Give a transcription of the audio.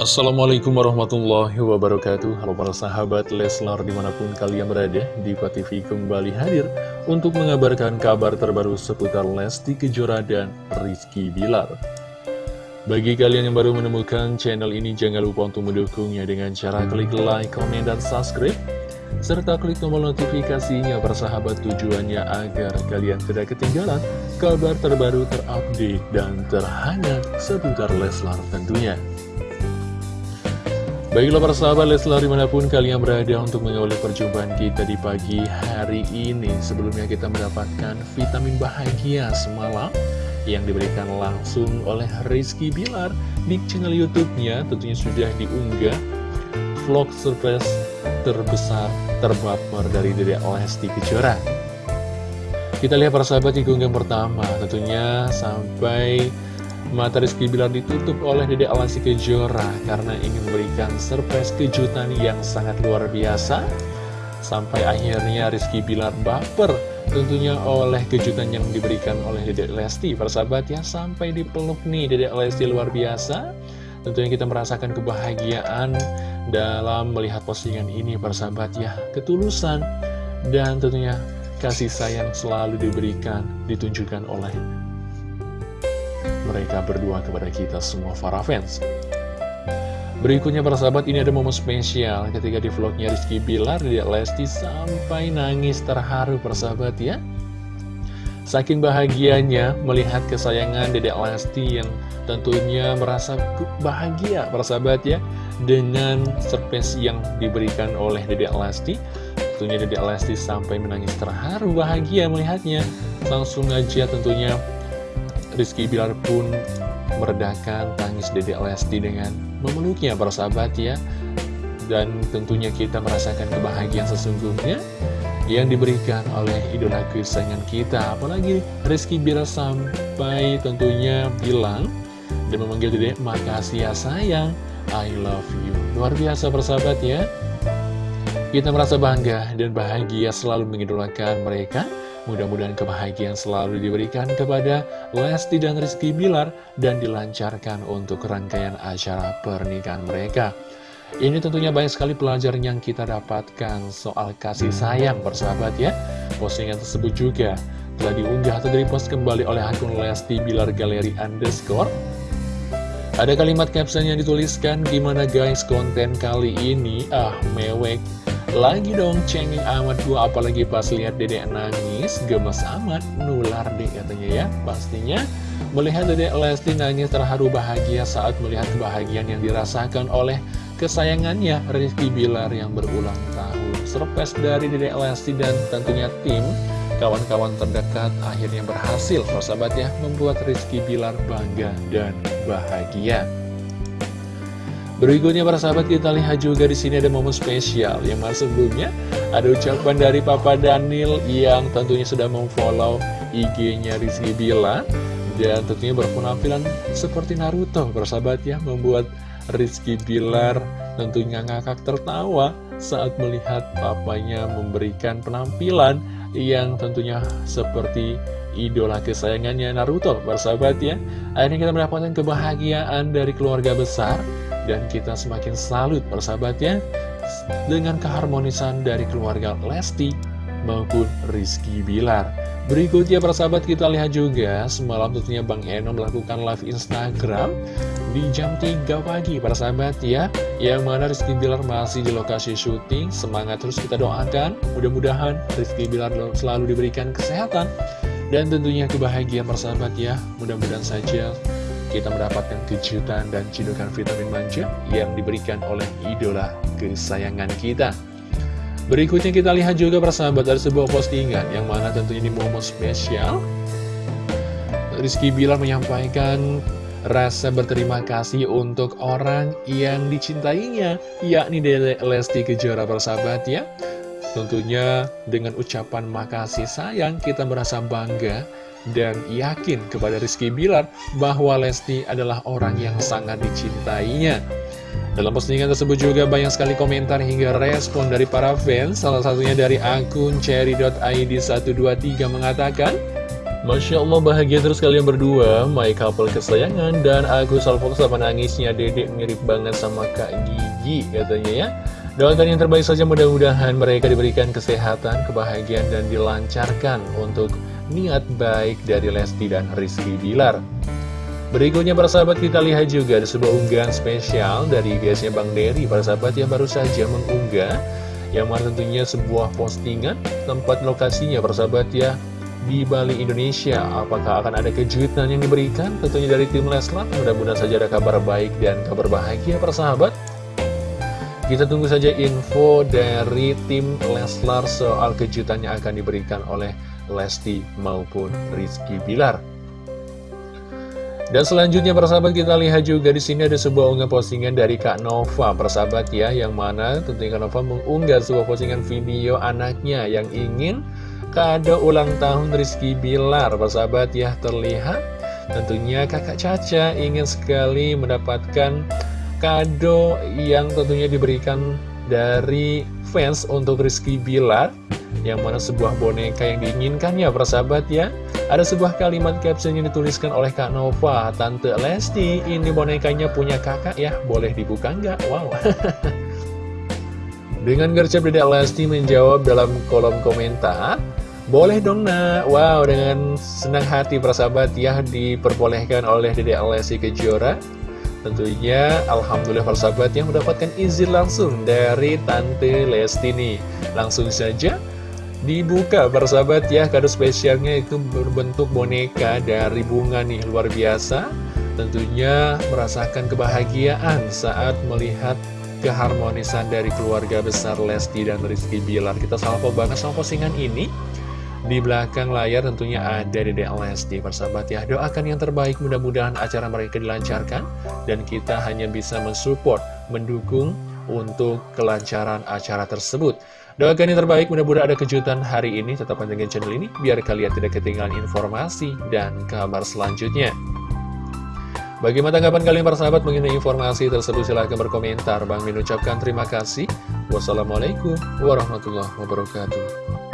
Assalamualaikum warahmatullahi wabarakatuh Halo para sahabat Leslar di mana pun kalian berada di TV kembali hadir Untuk mengabarkan kabar terbaru seputar Lesti Kejora dan Rizky Bilar Bagi kalian yang baru menemukan channel ini Jangan lupa untuk mendukungnya dengan cara klik like, komen, dan subscribe serta klik tombol notifikasinya persahabat tujuannya agar kalian tidak ketinggalan kabar terbaru terupdate dan terhangat seputar Leslar tentunya. Baiklah para sahabat Leslar di mana pun kalian berada untuk mengawali perjumpaan kita di pagi hari ini. Sebelumnya kita mendapatkan vitamin bahagia semalam Yang diberikan langsung oleh Rizky Bilar di channel Youtube-nya. Tentunya sudah diunggah vlog surprise terbesar terbaper dari Dede Lesti Kejora. Kita lihat para sahabat di gunggam pertama. Tentunya sampai Mata Rizky Bilar ditutup oleh Dede Alasi Kejora karena ingin memberikan surprise kejutan yang sangat luar biasa. Sampai akhirnya Rizky Bilar baper tentunya oleh kejutan yang diberikan oleh Dede Lesti. Persahabat ya, sampai dipeluk nih Dede Lesti luar biasa. Tentunya kita merasakan kebahagiaan dalam melihat postingan ini persahabat ya. Ketulusan dan tentunya kasih sayang selalu diberikan, ditunjukkan oleh mereka berdua kepada kita semua para fans. Berikutnya para sahabat ini ada momen spesial ketika di vlognya Rizky Bilar Dedek Lesti sampai nangis terharu persahabat ya. Saking bahagianya melihat kesayangan Dedek Lesti yang tentunya merasa bahagia persahabat ya dengan surprise yang diberikan oleh Dedek Lesti. Tentunya Dedek Lesti sampai menangis terharu bahagia melihatnya. Langsung aja tentunya Rizky Bilar pun meredakan tangis Dedek Lesti dengan memeluknya para sahabat ya. Dan tentunya kita merasakan kebahagiaan sesungguhnya yang diberikan oleh idola kesayangan kita. Apalagi Rizky Bilar sampai tentunya bilang dan memanggil Dedek makasih ya sayang I love you. Luar biasa persahabat ya. Kita merasa bangga dan bahagia selalu mengidolakan mereka Mudah-mudahan kebahagiaan selalu diberikan kepada Lesti dan Rizky Bilar dan dilancarkan untuk rangkaian acara pernikahan mereka. Ini tentunya banyak sekali pelajaran yang kita dapatkan soal kasih sayang persahabat ya. Postingan tersebut juga telah diunggah atau direpost kembali oleh akun Lesti Bilar Galeri Underscore. Ada kalimat caption yang dituliskan, gimana guys konten kali ini? Ah, mewek lagi dong cengeng amat gua apalagi pas lihat dedek nangis gemes amat nular deh katanya ya. Pastinya melihat dedek Lesti nangis terharu bahagia saat melihat kebahagiaan yang dirasakan oleh kesayangannya Rizky Bilar yang berulang tahun. Surprise dari dedek Lesti dan tentunya tim kawan-kawan terdekat akhirnya berhasil sahabat ya membuat Rizky Bilar bangga dan bahagia Berikutnya para sahabat kita lihat juga di sini ada momen spesial yang masuk sebelumnya ada ucapan dari Papa Daniel yang tentunya sudah memfollow IG-nya Rizky Bila dan tentunya berpenampilan seperti Naruto. Para sahabat ya membuat Rizky Bilar tentunya ngakak tertawa saat melihat papanya memberikan penampilan yang tentunya seperti idola kesayangannya Naruto. Para sahabat ya akhirnya kita mendapatkan kebahagiaan dari keluarga besar dan kita semakin salut persahabatnya dengan keharmonisan dari keluarga Lesti maupun Rizky Bilar. Berikutnya persahabat kita lihat juga semalam tentunya Bang Eno melakukan live Instagram di jam 3 pagi para sahabat ya. Yang mana Rizky Bilar masih di lokasi syuting. Semangat terus kita doakan. Mudah-mudahan Rizky Bilar selalu diberikan kesehatan dan tentunya kebahagiaan persahabat ya. Mudah-mudahan saja kita mendapatkan kejutan dan cidukan vitamin manja yang diberikan oleh idola kesayangan kita. Berikutnya kita lihat juga persahabat dari sebuah postingan yang mana tentunya ini momen spesial. Rizky Bilar menyampaikan rasa berterima kasih untuk orang yang dicintainya, yakni Dede Lesti Kejora persahabat ya. Tentunya dengan ucapan makasih sayang kita merasa bangga dan yakin kepada Rizky Bilar bahwa Lesti adalah orang yang sangat dicintainya. Dalam postingan tersebut juga banyak sekali komentar hingga respon dari para fans, salah satunya dari akun cherry.id123 mengatakan, Masya Allah bahagia terus kalian berdua. My couple kesayangan Dan aku salvo sama nangisnya? Dedek mirip banget sama Kak Gigi Katanya ya Doakan yang terbaik saja mudah-mudahan mereka diberikan kesehatan, kebahagiaan, dan dilancarkan untuk niat baik dari Lesti dan Rizky Bilar. Berikutnya para sahabat kita lihat juga ada sebuah unggahan spesial dari guysnya Bang Dery Para sahabat yang baru saja mengunggah Yang mana tentunya sebuah postingan tempat lokasinya para sahabat ya di Bali, Indonesia. Apakah akan ada kejutan yang diberikan? Tentunya dari tim Leslar, mudah-mudahan saja ada kabar baik dan kabar bahagia persahabat. Kita tunggu saja info dari tim Leslar soal kejutan yang akan diberikan oleh Lesti maupun Rizky Bilar. Dan selanjutnya persahabat kita lihat juga di sini ada sebuah unggah postingan dari Kak Nova persahabat ya yang mana tentunya Kak Nova mengunggah sebuah postingan video anaknya yang ingin kado ulang tahun Rizky Bilar Persahabat ya terlihat Tentunya kakak Caca ingin sekali mendapatkan kado yang tentunya diberikan dari fans untuk Rizky Bilar Yang mana sebuah boneka yang diinginkannya persahabat ya. Ada sebuah kalimat caption yang dituliskan oleh Kak Nova Tante Lesti ini bonekanya punya kakak ya boleh dibuka nggak? Wow. Dengan gercep Dedek Lesti menjawab dalam kolom komentar boleh dong nak. Wow dengan senang hati persahabat ya Diperbolehkan oleh Dede Alessi Kejora Tentunya Alhamdulillah persahabat yang mendapatkan izin langsung dari Tante Lesti nih Langsung saja dibuka persahabat ya. Kado spesialnya itu berbentuk boneka dari bunga nih luar biasa. Tentunya merasakan kebahagiaan saat melihat keharmonisan dari keluarga besar Lesti dan Rizky Bilar. Kita salvo banget sama postingan ini di belakang layar tentunya ada Dede Lesti persahabat ya Doakan yang terbaik mudah-mudahan acara mereka dilancarkan Dan kita hanya bisa mensupport, mendukung untuk kelancaran acara tersebut Doakan yang terbaik mudah-mudahan ada kejutan hari ini Tetap pantengin channel ini biar kalian tidak ketinggalan informasi dan kabar selanjutnya Bagaimana tanggapan kalian para sahabat mengenai informasi tersebut? Silahkan berkomentar. Bang Min ucapkan terima kasih. Wassalamualaikum warahmatullahi wabarakatuh.